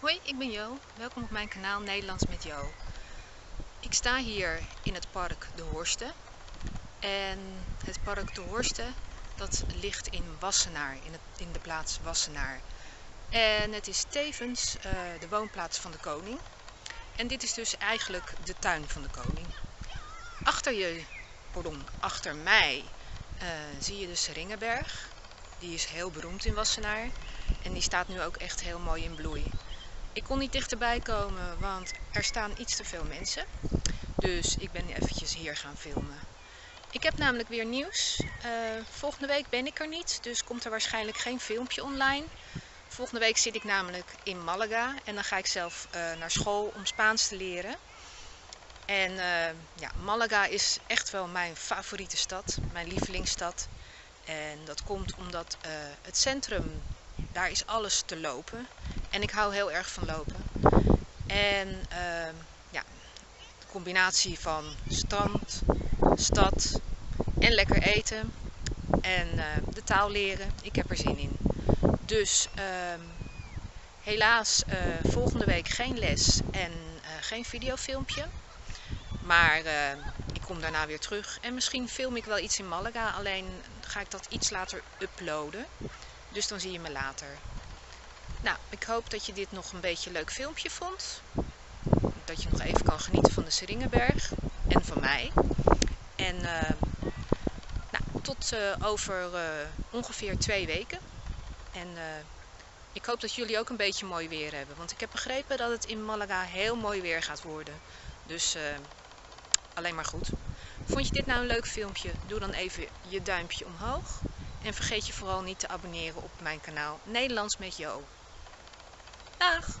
Hoi, ik ben Jo. Welkom op mijn kanaal Nederlands met Jo. Ik sta hier in het park De Horsten. En het park De Horsten dat ligt in Wassenaar, in, in de plaats Wassenaar. En het is tevens uh, de woonplaats van de koning. En dit is dus eigenlijk de tuin van de koning. Achter je, pardon, achter mij uh, zie je de Seringenberg. Die is heel beroemd in Wassenaar. En die staat nu ook echt heel mooi in bloei. Ik kon niet dichterbij komen, want er staan iets te veel mensen. Dus ik ben eventjes hier gaan filmen. Ik heb namelijk weer nieuws. Uh, volgende week ben ik er niet, dus komt er waarschijnlijk geen filmpje online. Volgende week zit ik namelijk in Malaga en dan ga ik zelf uh, naar school om Spaans te leren. En uh, ja, Malaga is echt wel mijn favoriete stad, mijn lievelingsstad. En dat komt omdat het centrum, daar is alles te lopen. En ik hou heel erg van lopen. En uh, ja, de combinatie van strand, stad en lekker eten en uh, de taal leren, ik heb er zin in. Dus uh, helaas uh, volgende week geen les en uh, geen videofilmpje. Maar ik kom daarna weer terug en misschien film ik wel iets in Malaga, alleen ga ik dat iets later uploaden. Dus dan zie je me later. Nou, ik hoop dat je dit nog een beetje een leuk filmpje vond. Dat je nog even kan genieten van de Seringenberg en van mij. En uh, nou, tot uh, over uh, ongeveer twee weken. En ik hoop dat jullie ook een beetje mooi weer hebben. Want ik heb begrepen dat het in Malaga heel mooi weer gaat worden. Dus alleen maar goed. Vond je dit nou een leuk filmpje? Doe dan even je duimpje omhoog. En vergeet je vooral niet te abonneren op mijn kanaal Nederlands met Jo. Tschüss.